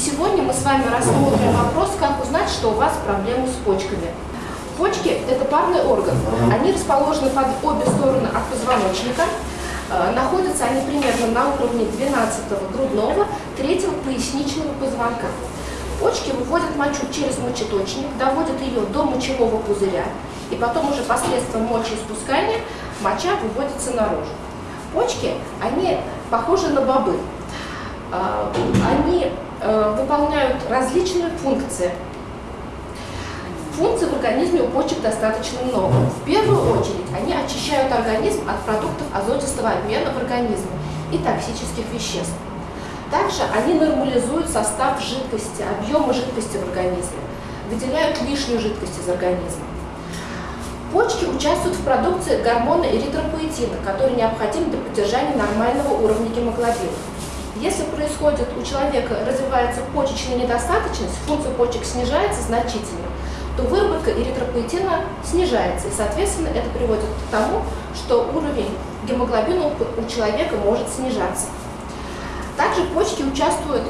сегодня мы с вами рассмотрим вопрос, как узнать, что у вас проблемы с почками. Почки – это парный орган. Они расположены под обе стороны от позвоночника. Э, находятся они примерно на уровне 12 грудного, 3 поясничного позвонка. Почки выводят мочу через мочеточник, доводят ее до мочевого пузыря, и потом уже посредством мочеиспускания моча выводится наружу. Почки, они похожи на бобы. А, они э, выполняют различные функции. Функций в организме у почек достаточно много. В первую очередь они очищают организм от продуктов азотистого обмена в организме и токсических веществ. Также они нормализуют состав жидкости, объемы жидкости в организме, выделяют лишнюю жидкость из организма. Почки участвуют в продукции гормона эритропоэтина, который необходим для поддержания нормального уровня гемоглобина. Если происходит у человека, развивается почечная недостаточность, функция почек снижается значительно, то выработка эритропоэтина снижается, и, соответственно, это приводит к тому, что уровень гемоглобина у человека может снижаться. Также почки участвуют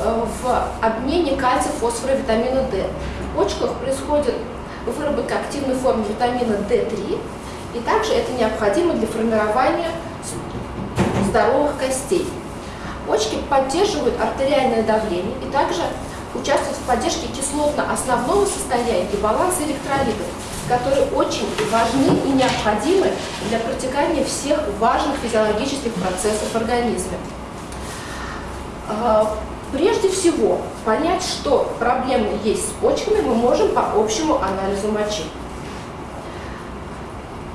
э, в обмене кальция, фосфора витамина D. В почках происходит выработка активной формы витамина D3, и также это необходимо для формирования здоровых костей. Почки поддерживают артериальное давление и также участвуют в поддержке кислотно-основного состояния и баланса электролитов, которые очень важны и необходимы для протекания всех важных физиологических процессов в организме. А, Прежде всего, понять, что проблемы есть с почками, мы можем по общему анализу мочи.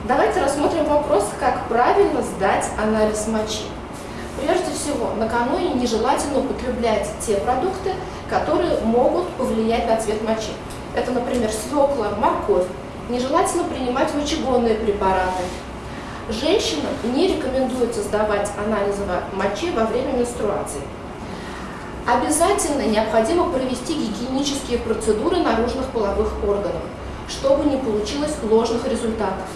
Давайте рассмотрим вопрос, как правильно сдать анализ мочи. Всего, накануне нежелательно употреблять те продукты, которые могут повлиять на цвет мочи. Это, например, свекла, морковь. Нежелательно принимать мочегонные препараты. Женщинам не рекомендуется сдавать анализы мочи во время менструации. Обязательно необходимо провести гигиенические процедуры наружных половых органов, чтобы не получилось ложных результатов.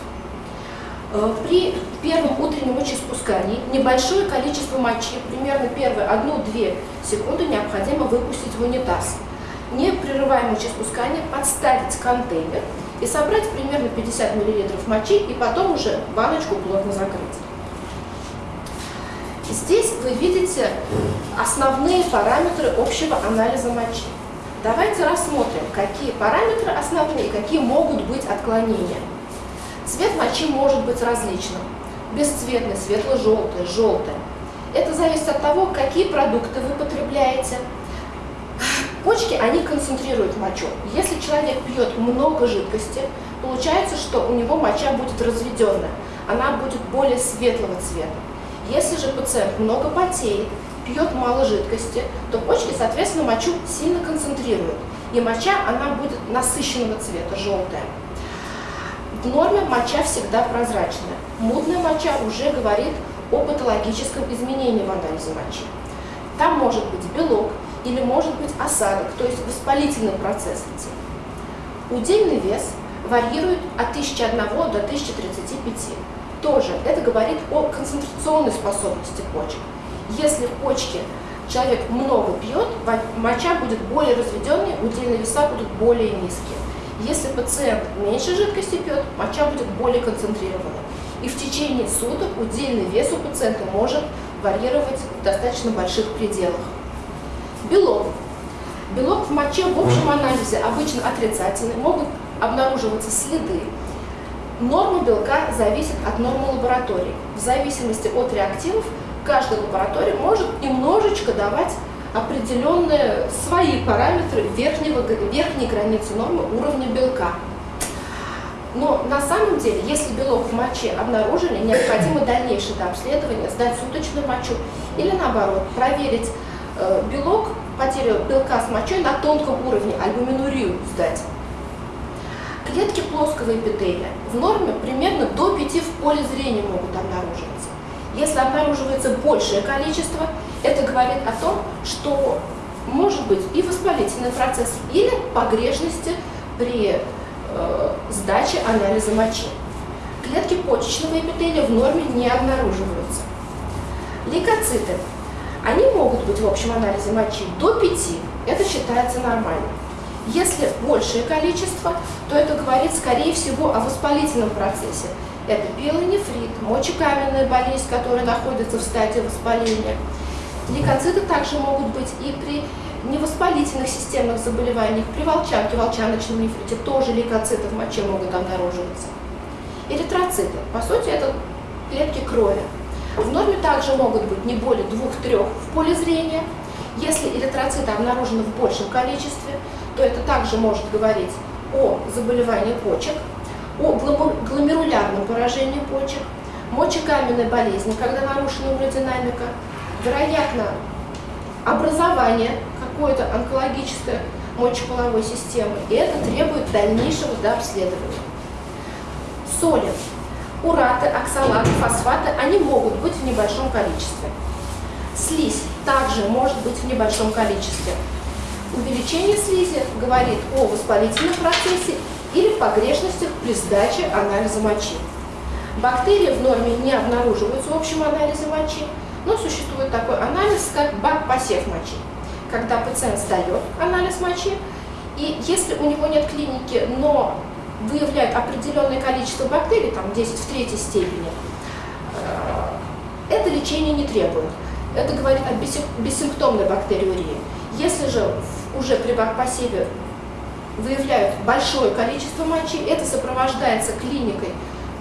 Э, при первом утреннем мочеиспускании небольшое количество мочи, примерно первые 1-2 секунды, необходимо выпустить в унитаз. Не прерывая мочеиспускание, подставить контейнер и собрать примерно 50 мл мочи и потом уже баночку плотно закрыть. Здесь вы видите основные параметры общего анализа мочи. Давайте рассмотрим, какие параметры основные, какие могут быть отклонения. Цвет мочи может быть различным. Бесцветный, светло-желтый, желтый. Это зависит от того, какие продукты вы потребляете. Почки, они концентрируют мочу. Если человек пьет много жидкости, получается, что у него моча будет разведенная. Она будет более светлого цвета. Если же пациент много потеет, пьет мало жидкости, то почки, соответственно, мочу сильно концентрируют. И моча, она будет насыщенного цвета, желтая. В норме моча всегда прозрачная. Мутная моча уже говорит о патологическом изменении в анализе мочи. Там может быть белок или может быть осадок, то есть воспалительный процесс. Удельный вес варьирует от 1001 до 1035 тоже это говорит о концентрационной способности почек. Если в почке человек много пьет, моча будет более разведенной, удельные веса будут более низкие. Если пациент меньше жидкости пьет, моча будет более концентрированной. И в течение суток удельный вес у пациента может варьировать в достаточно больших пределах. Белок. Белок в моче в общем анализе обычно отрицательный, могут обнаруживаться следы Норма белка зависит от нормы лаборатории. В зависимости от реактивов каждая лаборатория может немножечко давать определенные свои параметры верхнего, верхней границы нормы уровня белка. Но на самом деле, если белок в моче обнаружили, необходимо дальнейшее обследование, сдать суточную мочу или наоборот, проверить э, белок, потерю белка с мочой на тонком уровне, альбуминурию сдать. Клетки плоского эпителия в норме примерно до 5 в поле зрения могут обнаруживаться. Если обнаруживается большее количество, это говорит о том, что может быть и воспалительный процесс, или погрешности при э, сдаче анализа мочи. Клетки почечного эпителия в норме не обнаруживаются. Лейкоциты. Они могут быть в общем анализе мочи до 5, это считается нормальным. Если большее количество, то это говорит, скорее всего, о воспалительном процессе. Это пилонефрит, мочекаменная болезнь, которая находится в стадии воспаления. Лейкоциты также могут быть и при невоспалительных системных заболеваниях, при волчанке, волчаночном нефрите тоже лейкоциты в моче могут обнаруживаться. Эритроциты, по сути, это клетки крови. В норме также могут быть не более двух-трех в поле зрения. Если эритроциты обнаружены в большем количестве, то это также может говорить о заболевании почек, о гломерулярном поражении почек, мочекаменной болезни, когда нарушена иммунодинамика, вероятно, образование какой-то онкологической мочеполовой системы, и это требует дальнейшего дообследования. Соли, ураты, оксалаты, фосфаты, они могут быть в небольшом количестве. Слизь также может быть в небольшом количестве. Увеличение слизи говорит о воспалительном процессе или погрешностях при сдаче анализа мочи. Бактерии в норме не обнаруживаются в общем анализе мочи, но существует такой анализ, как бак-посев мочи, когда пациент сдает анализ мочи, и если у него нет клиники, но выявляет определенное количество бактерий, там 10 в третьей степени, э, это лечение не требует. Это говорит о бессимптомной бактериурии. Если же уже при бак-посеве выявляют большое количество мочи, это сопровождается клиникой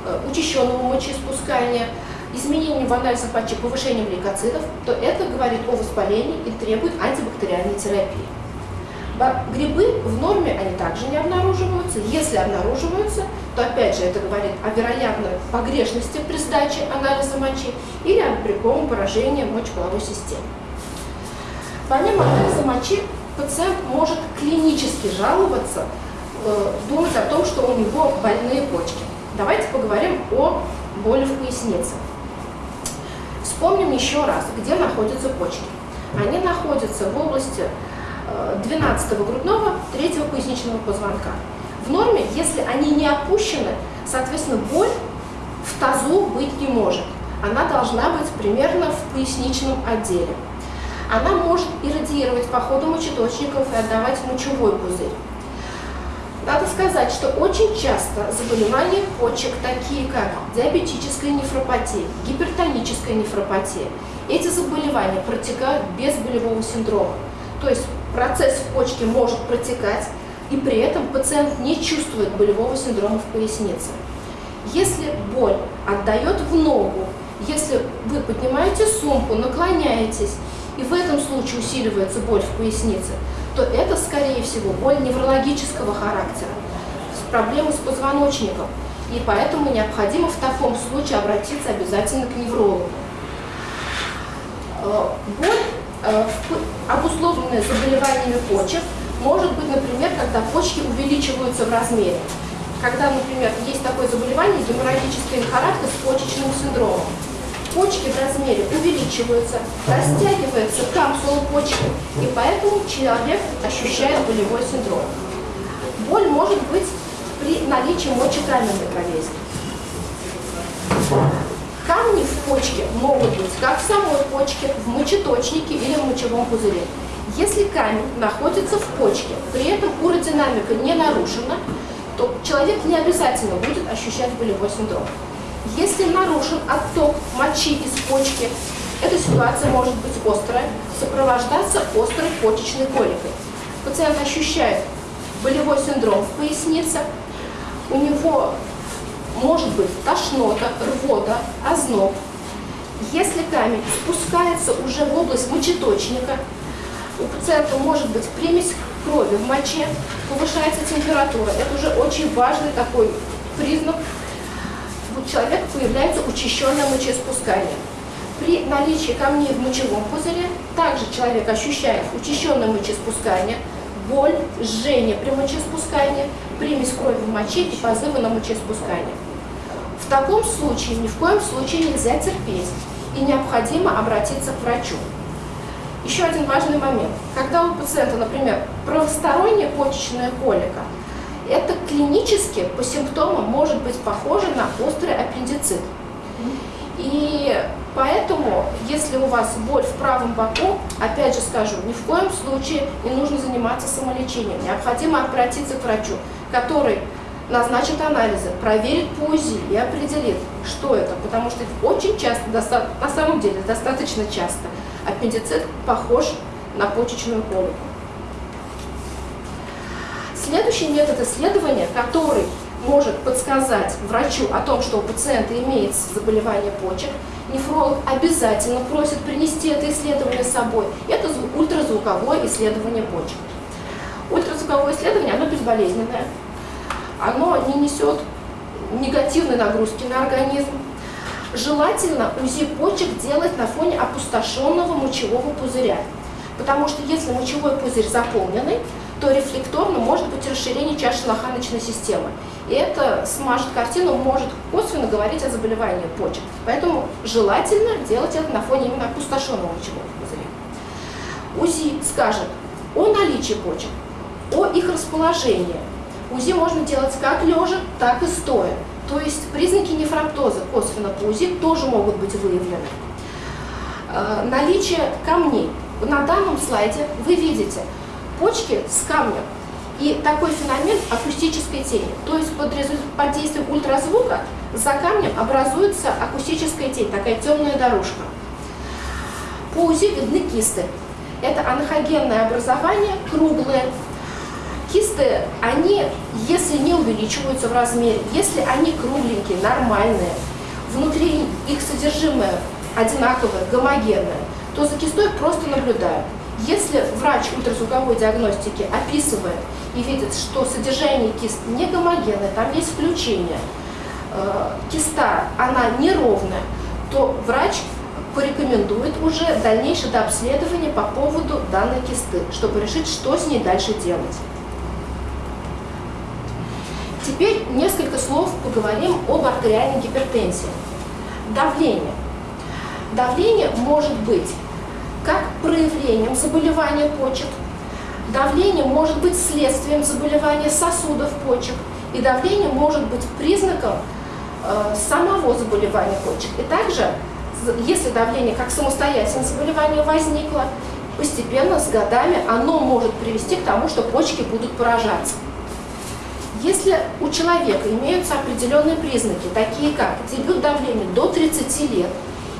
э, учащенного мочеиспускания, изменением в анализе мочи, повышением лейкоцитов, то это говорит о воспалении и требует антибактериальной терапии. Грибы в норме они также не обнаруживаются. Если обнаруживаются, то опять же это говорит о вероятной погрешности при сдаче анализа мочи или о брековом поражении мочеполовой системы. Помимо анализа мочи, пациент может клинически жаловаться, э, думать о том, что у него больные почки. Давайте поговорим о боли в пояснице. Вспомним еще раз, где находятся почки. Они находятся в области 12 э, грудного, 3 поясничного позвонка. В норме, если они не опущены, соответственно, боль в тазу быть не может. Она должна быть примерно в поясничном отделе она может иррадиировать по ходу мочеточников и отдавать мочевой пузырь. Надо сказать, что очень часто заболевания почек, такие как диабетическая нефропатия, гипертоническая нефропатия, эти заболевания протекают без болевого синдрома. То есть процесс в почке может протекать, и при этом пациент не чувствует болевого синдрома в пояснице. Если боль отдает в ногу, если вы поднимаете сумку, наклоняетесь, и в этом случае усиливается боль в пояснице, то это, скорее всего, боль неврологического характера, проблемы с позвоночником. И поэтому необходимо в таком случае обратиться обязательно к неврологу. Э, боль, э, обусловленная заболеваниями почек, может быть, например, когда почки увеличиваются в размере. Когда, например, есть такое заболевание геморрагический инфаркт с почечным синдромом почки в размере увеличиваются, растягивается капсула почки, и поэтому человек ощущает болевой синдром. Боль может быть при наличии мочекаменной болезни. Камни в почке могут быть как в самой почке, в мочеточнике или в мочевом пузыре. Если камень находится в почке, при этом уродинамика не нарушена, то человек не обязательно будет ощущать болевой синдром. Если нарушен отток мочи из почки, эта ситуация может быть острая, сопровождаться острой почечной коликой. Пациент ощущает болевой синдром в пояснице, у него может быть тошнота, рвота, озноб. Если камень спускается уже в область мочеточника, у пациента может быть примесь крови в моче, повышается температура. Это уже очень важный такой признак у человека появляется учащенное мочеиспускание. При наличии камней в мочевом пузыре также человек ощущает учащенное мочеиспускание, боль, жжение при мочеиспускании, примесь крови в моче и позывы на мочеиспускание. В таком случае ни в коем случае нельзя терпеть и необходимо обратиться к врачу. Еще один важный момент. Когда у пациента, например, правосторонняя почечная колика – это клинически по симптомам может быть похоже на острый аппендицит. И поэтому, если у вас боль в правом боку, опять же скажу, ни в коем случае не нужно заниматься самолечением. Необходимо обратиться к врачу, который назначит анализы, проверит по УЗИ и определит, что это. Потому что очень часто, на самом деле достаточно часто, аппендицит похож на почечную колику. Следующий метод исследования, который может подсказать врачу о том, что у пациента имеется заболевание почек, нефролог обязательно просит принести это исследование с собой. Это ультразвуковое исследование почек. Ультразвуковое исследование, оно безболезненное, оно не несет негативной нагрузки на организм. Желательно УЗИ почек делать на фоне опустошенного мочевого пузыря, потому что если мочевой пузырь заполненный, то рефлекторно может быть расширение чаши лоханочной системы. И это смажет картину, может косвенно говорить о заболевании почек. Поэтому желательно делать это на фоне именно опустошенного мочевого пузыря. УЗИ скажет о наличии почек, о их расположении. УЗИ можно делать как лежа, так и стоя. То есть признаки нефроптоза косвенно по УЗИ тоже могут быть выявлены. Э, наличие камней. На данном слайде вы видите почки с камнем. И такой феномен акустической тени. То есть под, под действием ультразвука за камнем образуется акустическая тень, такая темная дорожка. По УЗИ видны кисты. Это анахогенное образование, круглые. Кисты, они, если не увеличиваются в размере, если они кругленькие, нормальные, внутри их содержимое одинаковое, гомогенное, то за кистой просто наблюдают. Если врач ультразвуковой диагностики описывает и видит, что содержание кист не гомогенное, там есть включение, э, киста, она неровная, то врач порекомендует уже дальнейшее дообследование по поводу данной кисты, чтобы решить, что с ней дальше делать. Теперь несколько слов поговорим об артериальной гипертензии. Давление. Давление может быть как проявлением заболевания почек. Давление может быть следствием заболевания сосудов почек. И давление может быть признаком э, самого заболевания почек. И также, если давление как самостоятельное заболевание возникло, постепенно с годами оно может привести к тому, что почки будут поражаться. Если у человека имеются определенные признаки, такие как дебют давления до 30 лет,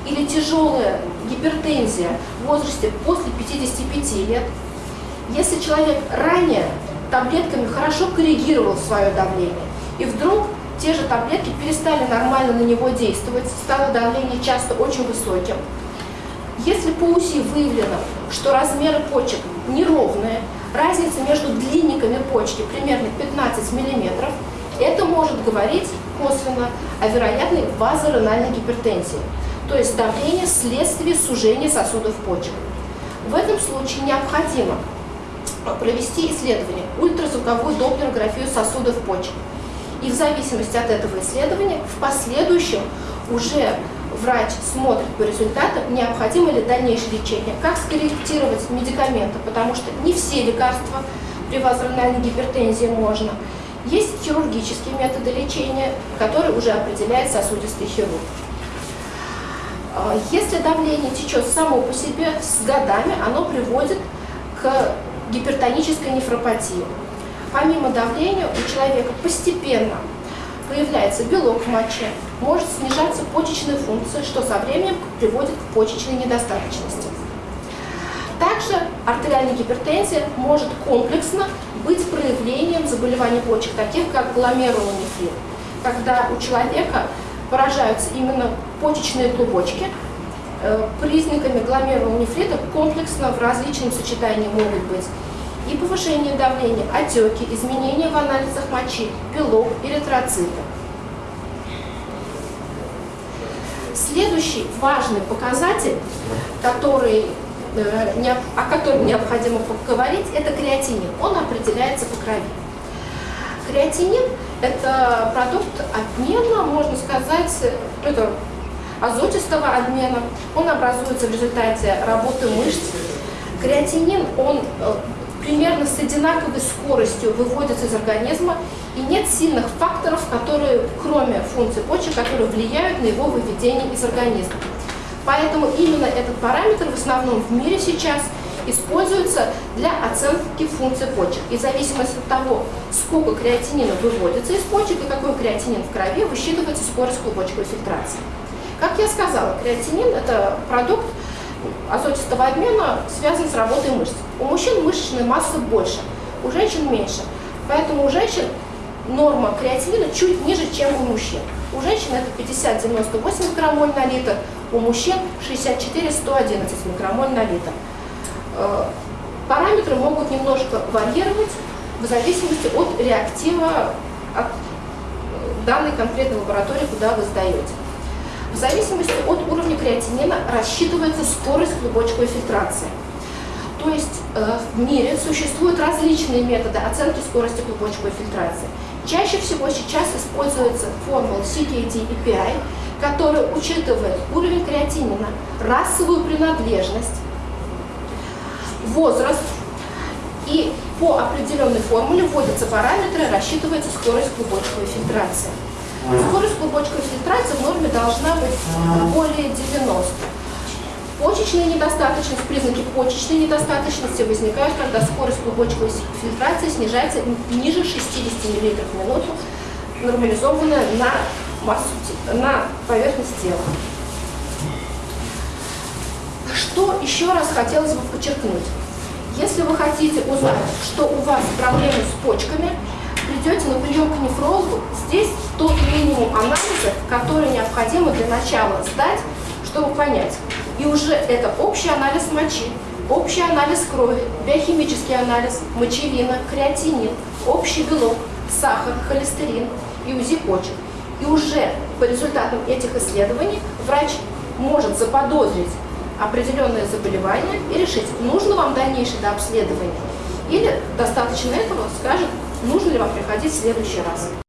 или тяжелая гипертензия в возрасте после 55 лет, если человек ранее таблетками хорошо коррегировал свое давление, и вдруг те же таблетки перестали нормально на него действовать, стало давление часто очень высоким. Если по УСИ выявлено, что размеры почек неровные, разница между длинниками почки примерно 15 мм, это может говорить косвенно о вероятной базоренальной гипертензии то есть давление следствие сужения сосудов почек. В этом случае необходимо провести исследование, ультразвуковую доплерографию сосудов почек. И в зависимости от этого исследования, в последующем уже врач смотрит по результатам, необходимо ли дальнейшее лечение, как скорректировать медикаменты, потому что не все лекарства при вазорональной гипертензии можно. Есть хирургические методы лечения, которые уже определяет сосудистый хирург. А, если давление течет само по себе с годами, оно приводит к гипертонической нефропатии. Помимо давления у человека постепенно появляется белок в моче, может снижаться почечная функция, что со временем приводит к почечной недостаточности. Также артериальная гипертензия может комплексно быть проявлением заболеваний почек, таких как гломерулонефрит, когда у человека поражаются именно почечные клубочки. Э, признаками гломерулонефрита комплексно в различном сочетании могут быть и повышение давления, отеки, изменения в анализах мочи, белок, эритроциты. Следующий важный показатель, который, э, о котором необходимо поговорить, это креатинин. Он определяется по крови. Креатинин – это продукт обмена, можно сказать, это азотистого обмена. Он образуется в результате работы мышц. Креатинин, он э, примерно с одинаковой скоростью выводятся из организма, и нет сильных факторов, которые, кроме функций почек, которые влияют на его выведение из организма. Поэтому именно этот параметр в основном в мире сейчас используется для оценки функций почек. И в зависимости от того, сколько креатинина выводится из почек и какой креатинин в крови, высчитывается скорость клубочковой фильтрации. Как я сказала, креатинин – это продукт азотистого обмена, связан с работой мышц. У мужчин мышечная масса больше, у женщин меньше. Поэтому у женщин норма креатинина чуть ниже, чем у мужчин. У женщин это 50-98 микромоль на литр, у мужчин 64-111 микромоль на литр. Э, параметры могут немножко варьировать в зависимости от реактива от данной конкретной лаборатории, куда вы сдаете. В зависимости от уровня креатинина рассчитывается скорость клубочковой фильтрации. То есть э, в мире существуют различные методы оценки скорости клубочковой фильтрации. Чаще всего сейчас используется формула CKD и PI, которая учитывает уровень креатинина, расовую принадлежность, возраст, и по определенной формуле вводятся параметры, рассчитывается скорость клубочковой фильтрации. Скорость клубочковой фильтрации в норме должна быть более 90. Почечная недостаточность, признаки почечной недостаточности возникают, когда скорость клубочковой фильтрации снижается ниже 60 мл в минуту, нормализованная на, массу, на поверхность тела. Что еще раз хотелось бы подчеркнуть? Если вы хотите узнать, что у вас проблемы с почками, придете на прием к нефрологу, здесь тот минимум анализов, который необходимо для начала сдать, чтобы понять, и уже это общий анализ мочи, общий анализ крови, биохимический анализ, мочевина, креатинин, общий белок, сахар, холестерин и УЗИ почек. И уже по результатам этих исследований врач может заподозрить определенное заболевание и решить, нужно вам дальнейшее дообследование или достаточно этого скажет, нужно ли вам приходить в следующий раз.